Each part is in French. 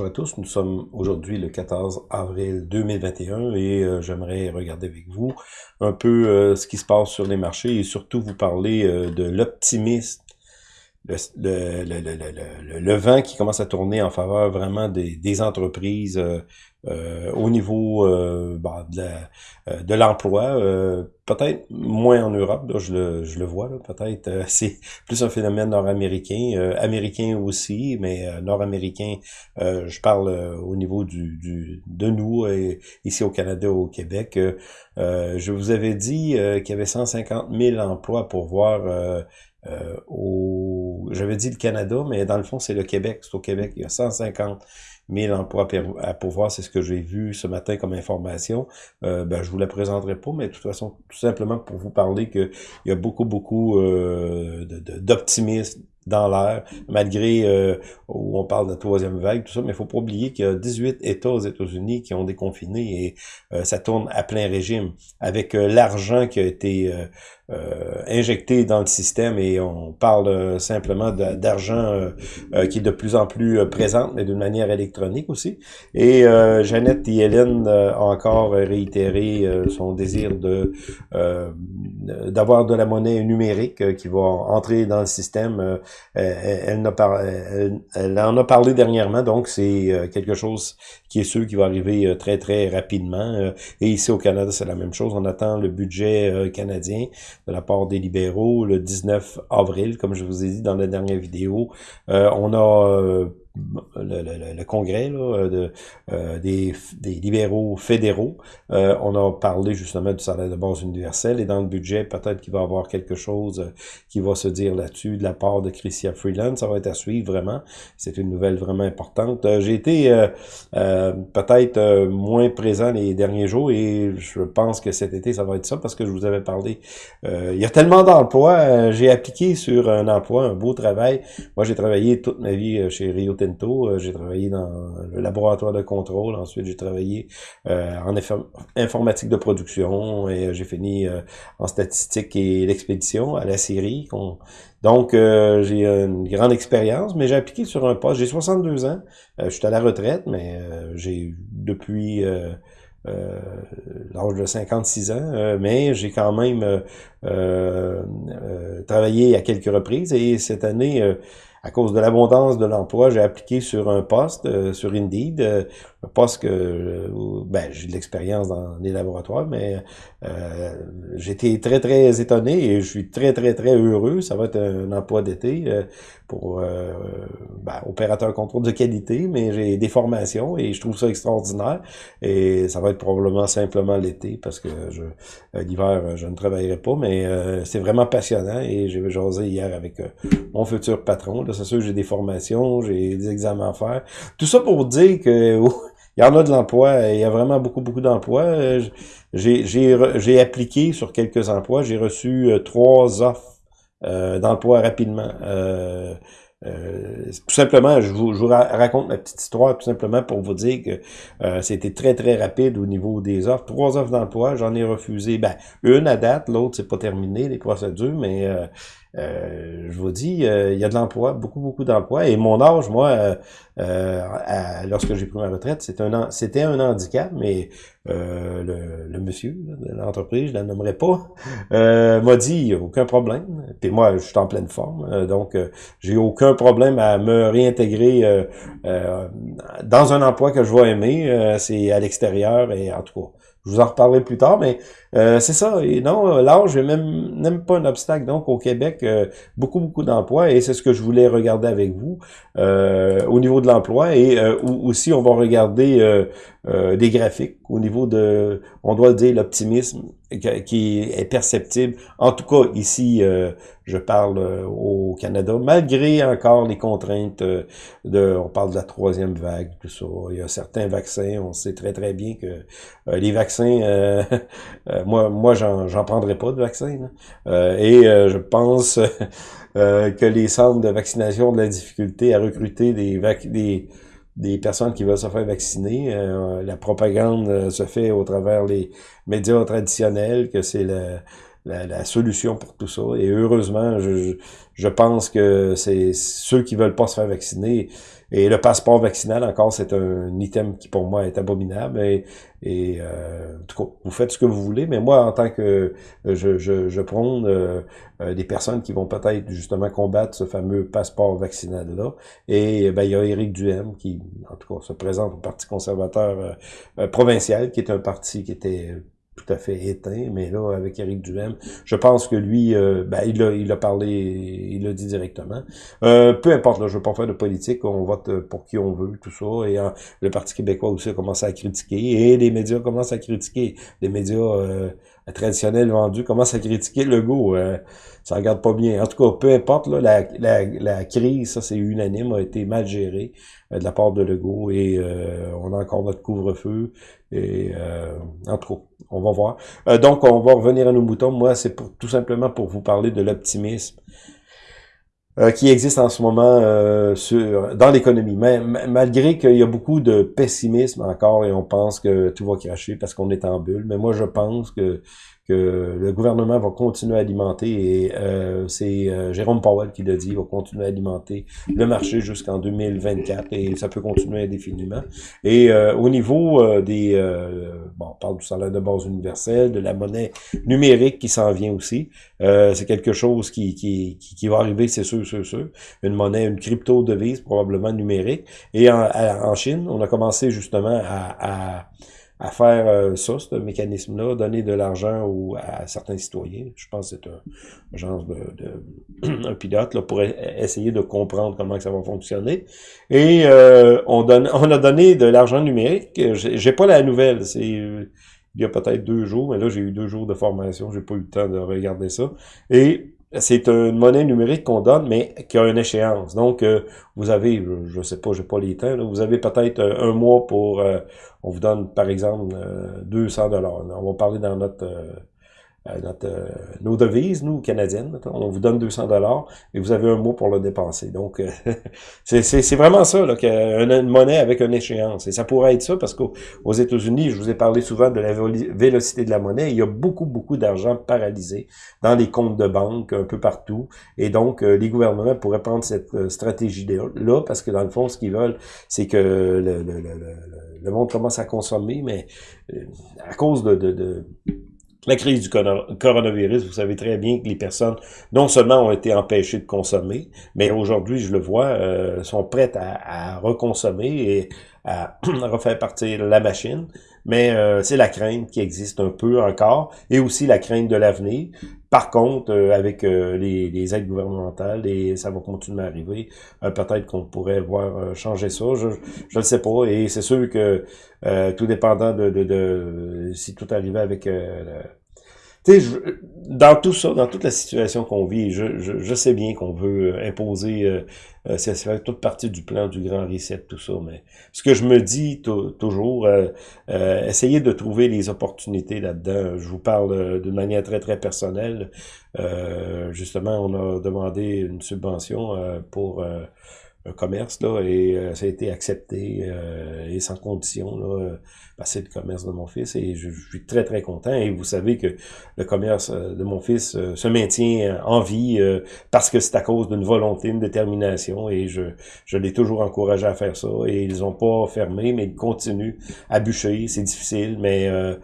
Bonjour à tous, nous sommes aujourd'hui le 14 avril 2021 et euh, j'aimerais regarder avec vous un peu euh, ce qui se passe sur les marchés et surtout vous parler euh, de l'optimisme, le, le, le, vent qui commence à tourner en faveur vraiment des, entreprises euh, au niveau euh, bah, de l'emploi, euh, peut-être moins en Europe, je, le, je le vois, peut-être c'est plus un phénomène nord-américain, américain aussi, mais nord-américain, je parle au niveau du de nous, ici au Canada, au Québec. je vous avais dit qu'il y avait 150 000 emplois pour voir au... J'avais dit le Canada, mais dans le fond, c'est le Québec. C'est au Québec. Il y a 150 1000 emplois à pourvoir, c'est ce que j'ai vu ce matin comme information. Euh, ben, je vous la présenterai pas, mais de toute façon, tout simplement pour vous parler qu'il y a beaucoup, beaucoup euh, d'optimisme dans l'air, malgré euh, où on parle de la troisième vague, tout ça, mais il faut pas oublier qu'il y a 18 États aux États-Unis qui ont déconfiné et euh, ça tourne à plein régime. Avec euh, l'argent qui a été injecté dans le système et on parle simplement d'argent qui est de plus en plus présente, mais d'une manière électronique aussi. Et Jeannette et Hélène a encore réitéré son désir de d'avoir de la monnaie numérique qui va entrer dans le système euh, elle, en a parlé dernièrement, donc c'est euh, quelque chose qui est sûr qui va arriver euh, très, très rapidement. et ici au Canada, c'est la même chose. On attend le budget canadien la part des libéraux le 19 avril, comme je vous ai dit dans la dernière vidéo. on a le, le, congrès là, de, euh, des, des, libéraux fédéraux. Euh, on a parlé justement du salaire de base universel et dans le budget, peut-être qu'il va y avoir quelque chose euh, qui va se dire là-dessus de la part de Christian Freeland. Ça va être à suivre vraiment. C'est une nouvelle vraiment importante. J'ai été peut-être moins présent les derniers jours et je pense que cet été, ça va être ça parce que je vous avais parlé. il y a tellement d'emplois. J'ai appliqué sur un emploi, un beau travail. Moi, j'ai travaillé toute ma vie chez Rio euh, j'ai travaillé dans le laboratoire de contrôle. Ensuite, j'ai travaillé euh, en informatique de production et euh, j'ai fini en statistique et l'expédition à la Syrie. Donc, j'ai une grande expérience, mais j'ai appliqué sur un poste. J'ai 62 ans. je suis à la retraite, mais j'ai depuis... l'âge de 56 ans, mais j'ai quand même travaillé à quelques reprises et cette année, à cause de l'abondance de l'emploi, j'ai appliqué sur un poste euh, sur Indeed, euh, un poste que euh, ben, j'ai de l'expérience dans les laboratoires, mais euh, j'étais très très étonné et je suis très très très heureux. Ça va être un emploi d'été pour ben, opérateur contrôle de qualité, mais j'ai des formations et je trouve ça extraordinaire. Et ça va être probablement simplement l'été parce que je l'hiver je ne travaillerai pas, mais c'est vraiment passionnant et j'ai jasé hier avec mon futur patron c'est sûr, j'ai des formations, j'ai des examens à faire. Tout ça pour dire que il y en a de l'emploi, il y a vraiment beaucoup, beaucoup d'emplois. Euh, j'ai appliqué sur quelques emplois, j'ai reçu euh, trois offres euh, d'emploi rapidement. Tout simplement, je vous, je vous, raconte ma petite histoire tout simplement pour vous dire que c'était très très rapide au niveau des offres. Trois offres d'emploi, j'en ai refusé, ben une à date, l'autre c'est pas terminé les procédures, mais euh, je vous dis, euh, il y a de l'emploi, beaucoup, beaucoup d'emplois. Et mon âge, moi, euh, lorsque j'ai pris ma retraite, c'était un, handicap, mais le, le, monsieur de l'entreprise, je ne la nommerai pas, m'a dit, aucun problème. Puis moi, je suis en pleine forme, donc j'ai aucun problème à me réintégrer dans un emploi que je vais aimer. C'est à l'extérieur et en tout cas, je vous en reparlerai plus tard, mais euh, c'est ça. Et non, l'âge n'est même, même pas un obstacle. Donc, au Québec, euh, beaucoup, beaucoup d'emplois, et c'est ce que je voulais regarder avec vous euh, au niveau de l'emploi. Et aussi, on va regarder des graphiques au niveau de, on doit dire, l'optimisme qui est perceptible. En tout cas, ici, je parle au Canada, malgré encore les contraintes de, on parle de la troisième vague, tout ça. Il y a certains vaccins, on sait très, très bien que les vaccins Euh, moi, moi j'en prendrai pas de vaccin. Euh, et euh, je pense que les centres de vaccination ont de la difficulté à recruter des, des, des personnes qui veulent se faire vacciner. la propagande se fait au travers les médias traditionnels, que c'est le la, solution pour tout ça. Et heureusement, je, je pense que c'est ceux qui veulent pas se faire vacciner. Et le passeport vaccinal, encore, c'est un item qui, pour moi, est abominable. Et, euh, en tout cas, vous faites ce que vous voulez, mais moi, en tant que je, je, je prône euh, euh, des personnes qui vont peut-être justement combattre ce fameux passeport vaccinal-là. Et ben, il y a Éric Duhem qui, en tout cas, se présente au Parti conservateur provincial, qui est un parti qui était tout à fait éteint, mais là, avec Éric Duhem, je pense que lui, euh, ben, il, a, il a parlé, il l'a dit directement. Euh, peu importe, là, je veux pas faire de politique, on vote pour qui on veut, tout ça, et euh, le Parti québécois aussi a commencé à critiquer, et les médias commencent à critiquer. Les médias traditionnels vendus commencent à critiquer le go. ça regarde pas bien. En tout cas, peu importe, là, la, la, crise, ça c'est unanime, a été mal gérée de la part de Legault, et on a encore notre couvre-feu, et en tout cas, on va voir. Euh, donc, on va revenir à nos moutons. Moi, c'est pour tout simplement pour vous parler de l'optimisme euh, qui existe en ce moment euh, sur, dans l'économie. Mais malgré qu'il y a beaucoup de pessimisme encore et on pense que tout va cracher parce qu'on est en bulle. Mais moi, je pense que que le gouvernement va continuer à alimenter, et euh, c'est euh, Jérôme Powell qui l'a dit, il va continuer à alimenter le marché jusqu'en 2024, et ça peut continuer indéfiniment. Et euh, au niveau des... bon, on parle du salaire de base universel, de la monnaie numérique qui s'en vient aussi. c'est quelque chose qui, qui, qui, va arriver, c'est sûr, sûr, sûr. Une monnaie, une crypto-devise probablement numérique. Et en, en Chine, on a commencé justement à, à à faire euh, ça, ce mécanisme-là, donner de l'argent à certains citoyens. Je pense que c'est un, genre de, de un pilote là, pour essayer de comprendre comment ça va fonctionner. Et euh, on, donne, on a donné de l'argent numérique. J'ai pas la nouvelle, c'est il y a peut-être deux jours, mais là j'ai eu deux jours de formation, j'ai pas eu le temps de regarder ça. Et c'est une monnaie numérique qu'on donne, mais qui a une échéance. Donc, euh, vous avez, je sais pas, j'ai pas les temps, vous avez peut-être un mois pour, euh, on vous donne par exemple 200 euh, dollars. On va parler dans notre euh, notre, euh, nos devises, nous, canadiennes. On vous donne 200 dollars et vous avez un mot pour le dépenser. Donc, euh, c'est vraiment ça, là, une, une monnaie avec une échéance. Et ça pourrait être ça parce qu'aux États-Unis, je vous ai parlé souvent de la vélocité de la monnaie. Il y a beaucoup, beaucoup d'argent paralysé dans les comptes de banque un peu partout. Et donc, les gouvernements pourraient prendre cette stratégie-là parce que dans le fond, ce qu'ils veulent, c'est que le, le, le, le, monde commence à consommer, mais à cause de, de, de la crise du coronavirus, vous savez très bien que les personnes, non seulement ont été empêchées de consommer, mais aujourd'hui, je le vois, euh, sont prêtes à, à reconsommer et à refaire partir la machine. Mais euh, c'est la crainte qui existe un peu encore, et aussi la crainte de l'avenir. Par contre, euh, avec les, les, aides gouvernementales, et ça va continuer à arriver, peut-être qu'on pourrait voir changer ça, je ne sais pas. Et c'est sûr que tout dépendant de, de, de, si tout arrivait avec dans tout ça, dans toute la situation qu'on vit, je, sais bien qu'on veut euh, imposer, euh, euh, c'est fait toute partie du plan du grand reset, tout ça, mais ce que je me dis toujours, euh, essayez de trouver les opportunités là-dedans. Je vous parle d'une manière très, très personnelle. justement, on a demandé une subvention pour un commerce, là, et ça a été accepté et sans condition, là, c'est le commerce de mon fils et je, suis très très content. Et vous savez que le commerce euh, de mon fils euh, se maintient euh, en vie parce que c'est à cause d'une volonté, une détermination et je, je l'ai toujours encouragé à faire ça et ils ont pas fermé mais ils continuent à bûcher, c'est difficile mais euh,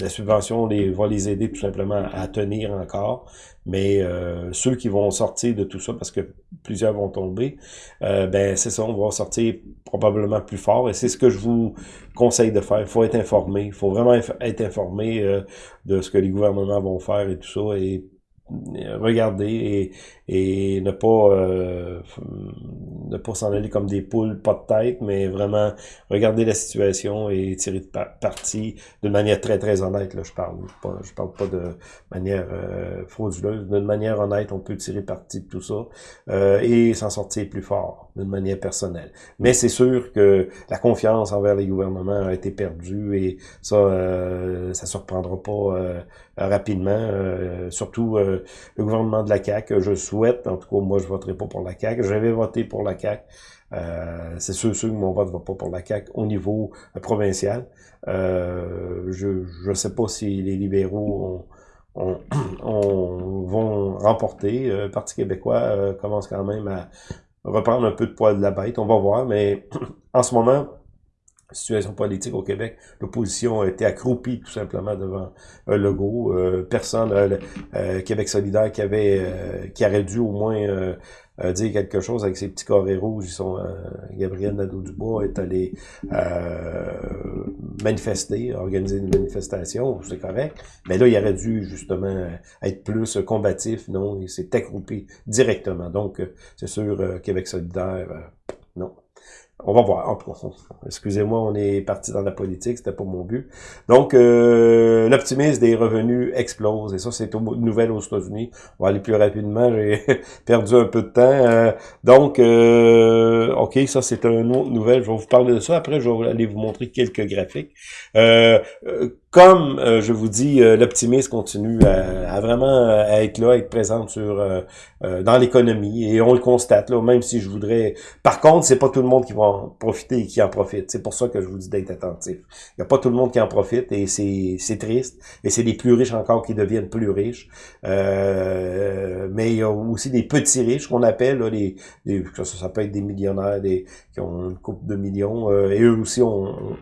la subvention les, va les aider tout simplement à tenir encore. Mais ceux qui vont sortir de tout ça parce que plusieurs vont tomber, ben c'est ça, on va sortir probablement plus fort et c'est ce que je vous conseille de faire. Il faut être informé. Il faut vraiment être informé euh, de ce que les gouvernements vont faire et tout ça. Et regarder et, ne pas euh, ne pas s'en aller comme des poules pas de tête mais vraiment regarder la situation et tirer de parti d'une manière très très honnête là je parle pas, je parle pas de manière euh, frauduleuse d'une manière honnête on peut tirer parti de tout ça euh, et s'en sortir plus fort d'une manière personnelle mais c'est sûr que la confiance envers les gouvernements a été perdue et ça euh, ça surprendra pas euh, rapidement surtout le gouvernement de la CAQ. Je souhaite, en tout cas, moi, je voterai pas pour la CAQ. J'avais voté pour la Euh, c'est sûr, sûr que mon vote ne va pas pour la CAQ au niveau euh, provincial. Euh, je ne sais pas si les libéraux on, on vont remporter. Le Parti québécois commence quand même à reprendre un peu de poids de la bête, on va voir, mais en ce moment, situation politique au Québec, l'opposition a été accroupie tout simplement devant. Euh, personne, euh, euh, Québec solidaire qui avait, qui aurait dû au moins dire quelque chose avec ses petits carrés rouges. Ils sont, Gabriel Nadeau-Dubois est allé manifester, organiser une manifestation, c'est correct. Mais là, il aurait dû justement être plus combatif, non, il s'est accroupi directement. Donc, c'est sûr, Québec solidaire, non. On va voir. Excusez-moi, on est parti dans la politique, c'était pas mon but. Donc, euh, l'optimisme des revenus explose. Et ça, c'est une nouvelle aux États-Unis. On va aller plus rapidement. J'ai perdu un peu de temps. Euh, donc, euh, OK, ça, c'est une autre nouvelle. Je vais vous parler de ça. Après, je vais aller vous montrer quelques graphiques. Euh, comme euh, je vous dis, euh, l'optimisme continue à, vraiment euh, à être là, à être présent sur dans l'économie et on le constate là, même si je voudrais. Par contre, c'est pas tout le monde qui va en profiter et qui en profite. C'est pour ça que je vous dis d'être attentif. Il y a pas tout le monde qui en profite et c'est triste. Et c'est les plus riches encore qui deviennent plus riches. mais il y a aussi des petits riches qu'on appelle là, les, ça, peut être des millionnaires, des qui ont une coupe de millions et eux aussi on,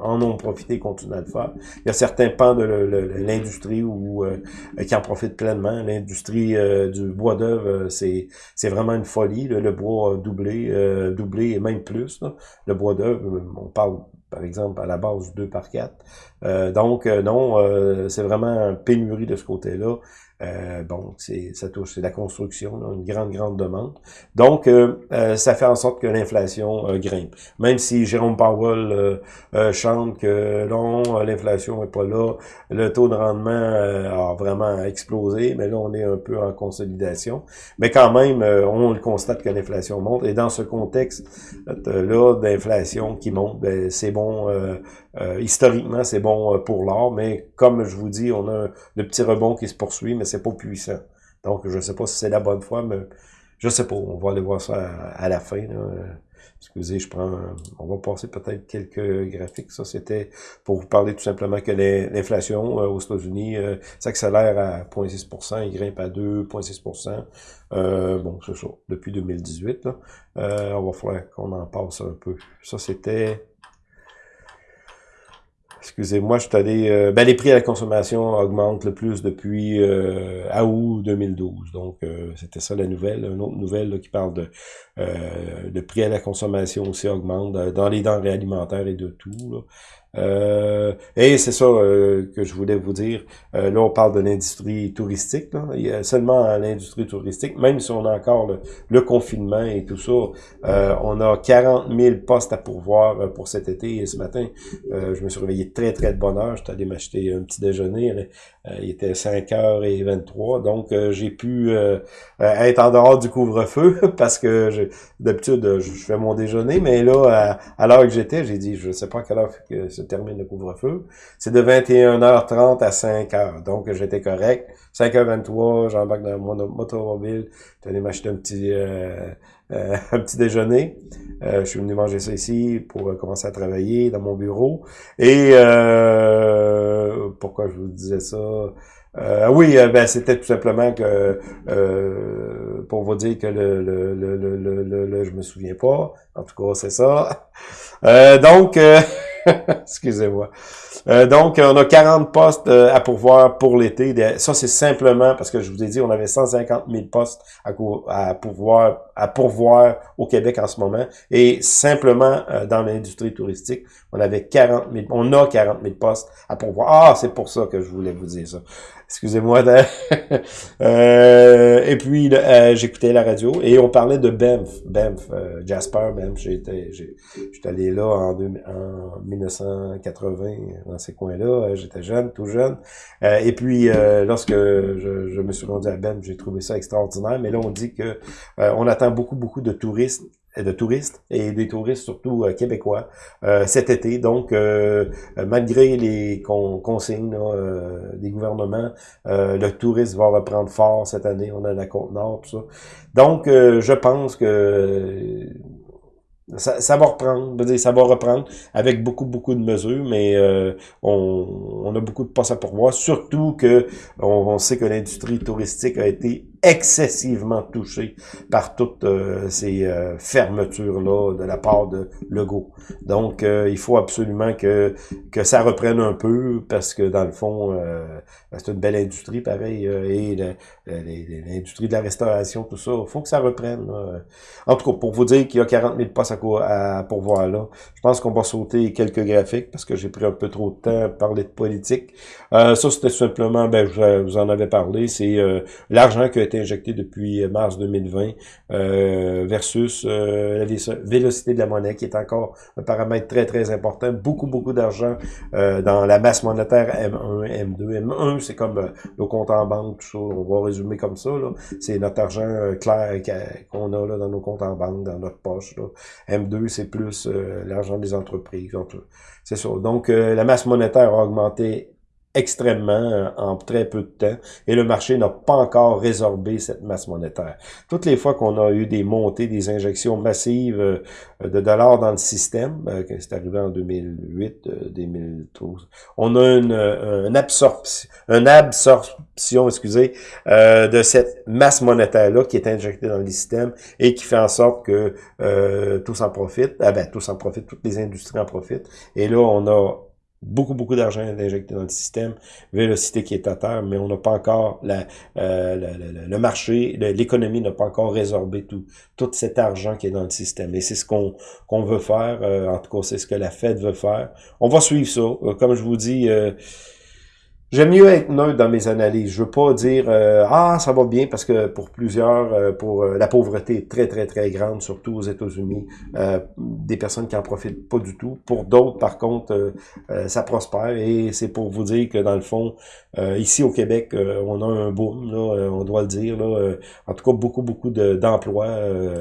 en ont profité, et continuent à le faire. Il y a certains pans de l'industrie où euh, qui en profitent pleinement. L'industrie euh, du bois d'œuvre, euh, c'est c'est vraiment une folie. Le bois doublé, doublé et même plus. Le bois d'œuvre, on parle par exemple, à la base 2 par 4. donc, non, c'est vraiment une pénurie de ce côté-là. Euh, bon, ça touche, c'est la construction, une grande, grande demande. Donc, euh, euh, ça fait en sorte que l'inflation grimpe. Même si Jérôme Powell chante que non, l'inflation n'est pas là, le taux de rendement a vraiment explosé, mais là, on est un peu en consolidation. Mais quand même, on le constate que l'inflation monte. Et dans ce contexte-là d'inflation qui monte, ben, c'est bon, historiquement, c'est bon pour l'or, mais comme je vous dis, on a le petit rebond qui se poursuit, mais c'est pas puissant. Donc, je sais pas si c'est la bonne foi, mais je sais pas. On va aller voir ça à, la fin. Excusez, je prends. On va passer peut-être quelques graphiques. Ça, c'était pour vous parler tout simplement que l'inflation euh, aux États-Unis euh, s'accélère à 0,6% il grimpe à 2,6% euh, Bon, c'est ça, depuis 2018. Là. Euh, on va falloir qu'on en passe un peu. Ça, c'était Excusez-moi, je suis allé... Euh, ben, les prix à la consommation augmentent le plus depuis euh, août 2012. Donc, euh, c'était ça la nouvelle. Une autre nouvelle qui parle de... le prix à la consommation aussi augmente dans les denrées alimentaires et de tout. Là. Euh, et c'est ça euh, que je voulais vous dire. Euh, là, on parle de l'industrie touristique. Là. Il y a seulement l'industrie touristique, même si on a encore le, confinement et tout ça, on a 40 000 postes à pourvoir pour cet été. Et ce matin, je me suis réveillé très, très de bonne heure. J'étais allé m'acheter un petit déjeuner. il était 5h23. Donc, j'ai pu être en dehors du couvre-feu parce que d'habitude, je fais mon déjeuner. Mais là, à, l'heure que j'étais, j'ai dit, je sais pas quelle heure que termine le couvre-feu. C'est de 21h30 à 5h. Donc, j'étais correct. 5h23, j'embarque dans mon automobile. Allé m'acheter un petit euh, euh, un petit déjeuner. Euh, je suis venu manger ça ici pour commencer à travailler dans mon bureau. Et pourquoi je vous disais ça? Euh, oui, ben, c'était tout simplement que pour vous dire que le, le, le, le, le, le, je me souviens pas. En tout cas, c'est ça. donc Excusez-moi. Euh, donc, on a 40 postes euh, à pourvoir pour l'été. Ça, c'est simplement parce que je vous ai dit, on avait 150 000 postes à, pourvoir au Québec en ce moment. Et simplement euh, dans l'industrie touristique, on avait 40 000, on a 40 000 postes à pourvoir. Ah, c'est pour ça que je voulais vous dire ça. Excusez-moi. euh, et puis, euh, j'écoutais la radio et on parlait de Banff. Banff, euh, Jasper, Banff. J'étais j'étais allé là en, en 1980, dans ces coins-là. J'étais jeune, tout jeune. et puis, lorsque je, je, me suis rendu à Banff, j'ai trouvé ça extraordinaire. Mais là, on dit que on attend beaucoup, beaucoup de touristes de touristes et des touristes surtout euh, québécois euh, cet été. Donc, euh, malgré les consignes des gouvernements, le tourisme va reprendre fort cette année. On a la Côte-Nord, tout ça. Donc, je pense que ça, ça, va reprendre, ça va reprendre avec beaucoup, beaucoup de mesures, mais euh, on, on, a beaucoup de passes à pourvoir, surtout que on, sait que l'industrie touristique a été excessivement touchée par toutes euh, ces euh, fermetures-là de la part de Legault. Donc, il faut absolument que, que ça reprenne un peu, parce que dans le fond, c'est une belle industrie, pareil, et l'industrie de la restauration, tout ça, il faut que ça reprenne. En tout cas, pour vous dire qu'il y a 40 000 passes à, pourvoir là. Je pense qu'on va sauter quelques graphiques parce que j'ai pris un peu trop de temps à parler de politique. Euh, ça, c'était simplement, ben, je vous en avais parlé, c'est euh, l'argent qui a été injecté depuis mars 2020 euh, versus la vélocité de la monnaie, qui est encore un paramètre très, très important. Beaucoup, beaucoup d'argent dans la masse monétaire M1, M2. M1, c'est comme nos comptes en banque, tout ça. On va résumer comme ça. C'est notre argent clair qu'on a là, dans nos comptes en banque, dans notre poche. Là. M2, c'est plus euh, l'argent des entreprises. C'est ça. Donc, euh, la masse monétaire a augmenté extrêmement euh, en très peu de temps et le marché n'a pas encore résorbé cette masse monétaire. Toutes les fois qu'on a eu des montées, des injections massives de dollars dans le système, c'est arrivé en 2008, 2012, on a une, une absorption, une absorption, excusez, de cette masse monétaire-là qui est injectée dans le système et qui fait en sorte que euh, tous en profitent. Ah ben, tous en profitent, toutes les industries en profitent. Et là, on a beaucoup, beaucoup d'argent injecté dans le système, vélocité qui est à terre, mais on n'a pas encore la, euh, le marché, l'économie n'a pas encore résorbé tout, tout cet argent qui est dans le système. Et c'est ce qu'on qu'on veut faire, euh, en tout cas, c'est ce que la Fed veut faire. On va suivre ça. Euh, comme je vous dis, J'aime mieux être neutre dans mes analyses. Je veux pas dire euh, ah ça va bien parce que pour plusieurs, euh, pour euh, la pauvreté est très très très grande, surtout aux États-Unis, des personnes qui en profitent pas du tout. Pour d'autres, par contre, ça prospère et c'est pour vous dire que dans le fond, ici au Québec, on a un boom, là, on doit le dire. Là, en tout cas, beaucoup beaucoup d'emplois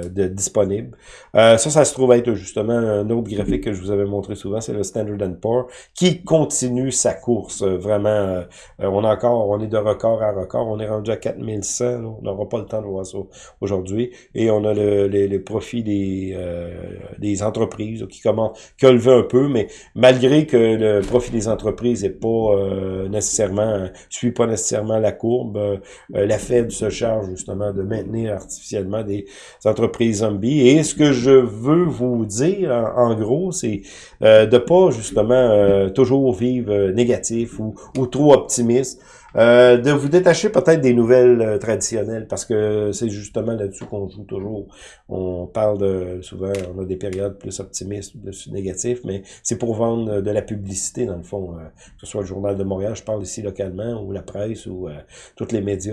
de, disponibles. ça, ça se trouve être justement un autre graphique que je vous avais montré souvent, c'est le Standard Poor's qui continue sa course vraiment euh, on a encore, on est de record à record. On est rendu à 4100. On n'aura pas le temps de voir ça aujourd'hui. Et on a le, les, profits des, euh, entreprises qui commencent, qui ont levé un peu, mais malgré que le profit des entreprises n'est pas euh, nécessairement, suit pas nécessairement la courbe, la Fed se charge justement de maintenir artificiellement des entreprises zombies. Et ce que je veux vous dire, en, gros, c'est de pas justement toujours vivre négatif ou, ou trop optimiste. Euh, de vous détacher peut-être des nouvelles euh, traditionnelles, parce que c'est justement là-dessus qu'on joue toujours. On parle de, souvent, on a des périodes plus optimistes, plus négatives, mais c'est pour vendre de la publicité, dans le fond. Euh, que ce soit le Journal de Montréal, je parle ici localement, ou la presse, ou euh, tous les médias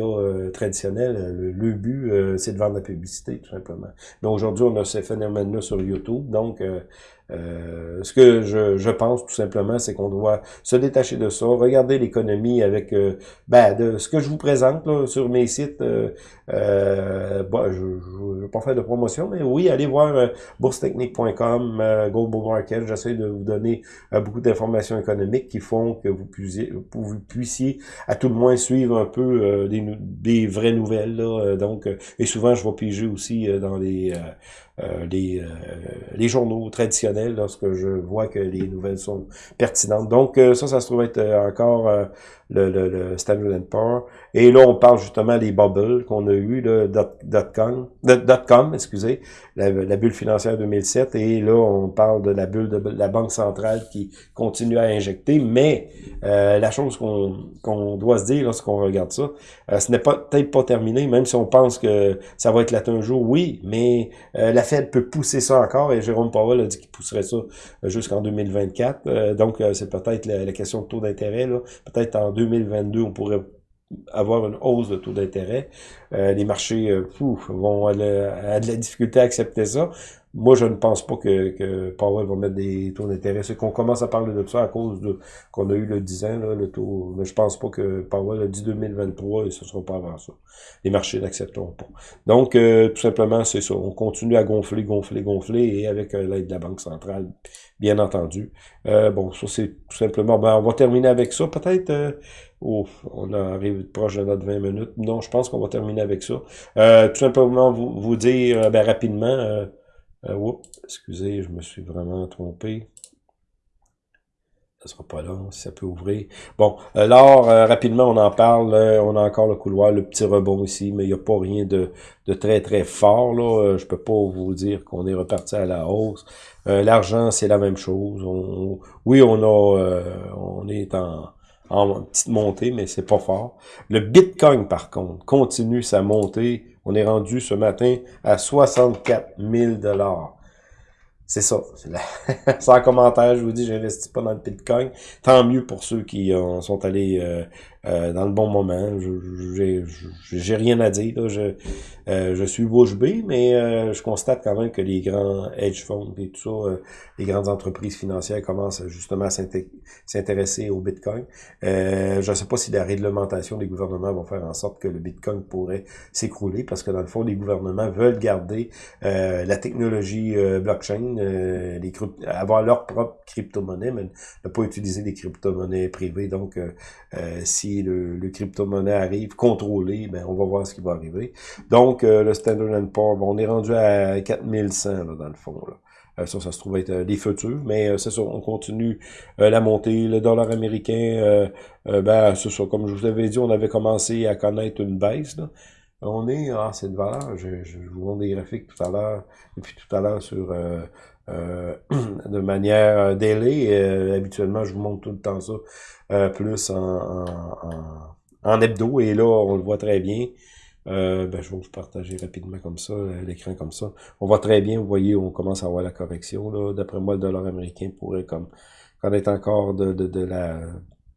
traditionnels. Le, but, c'est de vendre la publicité, tout simplement. Mais aujourd'hui, on a ces phénomènes-là sur YouTube, donc... Euh, ce que je, je, pense tout simplement, c'est qu'on doit se détacher de ça, regarder l'économie avec euh, ben, de ce que je vous présente là, sur mes sites. Euh, euh je ne vais pas faire de promotion, mais oui, allez voir boursetechnique.com, Global Market. J'essaie de vous donner beaucoup d'informations économiques qui font que vous puissiez, vous puissiez à tout le moins suivre un peu des, des vraies nouvelles. Là, donc, et souvent, je vais piger aussi dans les les, les journaux traditionnels lorsque je vois que les nouvelles sont pertinentes. Donc euh, ça, ça se trouve être encore le, le, le Standard Poor's. Et là, on parle justement des bubbles qu'on a eu, le dot, com, dot com, excusez, la, la, bulle financière 2007. Et là, on parle de la bulle de, la Banque centrale qui continue à injecter. Mais euh, la chose qu'on doit se dire lorsqu'on regarde ça, euh, ce n'est peut-être pas terminé, même si on pense que ça va là un jour, oui, mais euh, la Fed peut pousser ça encore. Et Jérôme Powell a dit qu'il pousserait ça jusqu'en 2024. donc, c'est peut-être la, question de taux d'intérêt. Peut-être en 2022, on pourrait avoir une hausse de taux d'intérêt. Euh, les marchés euh, vont avoir de la difficulté à accepter ça. Moi, je ne pense pas que, que Powell va mettre des taux d'intérêt. C'est qu'on commence à parler de ça à cause de qu'on a eu le 10 ans, là, le taux. Mais je pense pas que Powell a dit 2023 et ce sera pas avant ça. Les marchés n'accepteront pas. Donc, euh, tout simplement, c'est ça. On continue à gonfler, gonfler, gonfler et avec l'aide de la Banque centrale, bien entendu. bon, ça, c'est tout simplement... Ben, on va terminer avec ça. Peut-être... Oh, on arrive proche de notre 20 minutes. Non, je pense qu'on va terminer avec ça. Euh, tout simplement vous, vous dire euh, ben, rapidement, euh, Euh, excusez, je me suis vraiment trompé. Ça sera pas long, si ça peut ouvrir. Bon, alors, euh, rapidement, on en parle. on a encore le couloir, le petit rebond ici, mais il n'y a pas rien de, de, très, très fort. Là. Je peux pas vous dire qu'on est reparti à la hausse. L'argent, c'est la même chose. oui, on a on est en, en petite montée, mais c'est pas fort. Le Bitcoin, par contre, continue sa montée. On est rendu ce matin à 64 000 c'est ça. Sans commentaire, je vous dis, j'investis pas dans le Bitcoin. Tant mieux pour ceux qui euh, sont allés euh, euh, dans le bon moment. Je J'ai rien à dire. Je, euh, je suis bouche bée, mais euh, je constate quand même que les grands hedge funds et tout ça, les grandes entreprises financières commencent justement à s'intéresser au Bitcoin. je ne sais pas si la réglementation des gouvernements va faire en sorte que le Bitcoin pourrait s'écrouler, parce que dans le fond, les gouvernements veulent garder la technologie blockchain, les avoir leur propre crypto-monnaie, mais ne pas utiliser des crypto-monnaies privées. Donc, si le, crypto-monnaie arrive, contrôlé, ben, on va voir ce qui va arriver. Donc, euh, le Standard Poor's, on est rendu à 4100, là, dans le fond, là. Euh, ça, ça se trouve être des futurs, mais c'est ça, on continue la montée. Le dollar américain, ben, c'est ça, comme je vous avais dit, on avait commencé à connaître une baisse. Là. On est, ah, cette valeur, je, vous montre des graphiques tout à l'heure, depuis tout à l'heure sur euh, de manière daily. habituellement, je vous montre tout le temps ça euh, plus en, en, en, hebdo. Et là, on le voit très bien. Euh, ben, je vais vous partager rapidement comme ça, l'écran comme ça. On voit très bien, vous voyez, on commence à voir la correction. D'après moi, le dollar américain pourrait comme connaître encore de, de, de la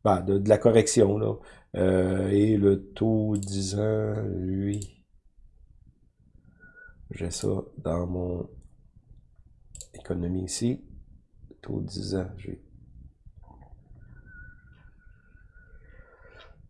ben, de, de, la correction. Là. Euh, et le taux 10 ans, lui, j'ai ça dans mon économie ici. Taux 10 ans,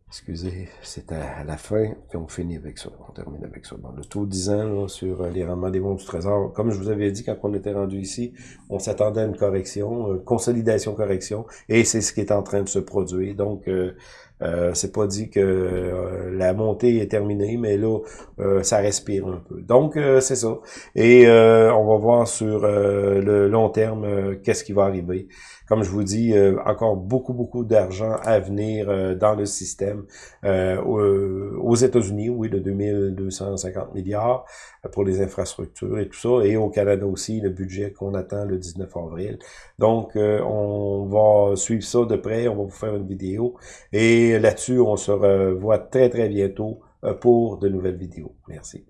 Excusez, c'est à la fin, puis on finit avec ça. On termine avec ça. Bon, le taux 10 ans sur euh, les rendements des bons du Trésor, comme je vous avais dit quand on était rendu ici, on s'attendait à une correction, une consolidation-correction, et c'est ce qui est en train de se produire. Donc, euh, euh, c'est pas dit que euh, la montée est terminée, mais là, euh, ça respire un peu. Donc, c'est ça. Et on va voir sur le long terme qu'est-ce qui va arriver. Comme je vous dis, encore beaucoup, beaucoup d'argent à venir dans le système. aux États-Unis, oui, de 2250 milliards pour les infrastructures et tout ça. Et au Canada aussi, le budget qu'on attend le 19 avril. Donc, on va suivre ça de près. On va vous faire une vidéo. Et là-dessus, on se revoit très, très bientôt euh, pour de nouvelles vidéos. Merci.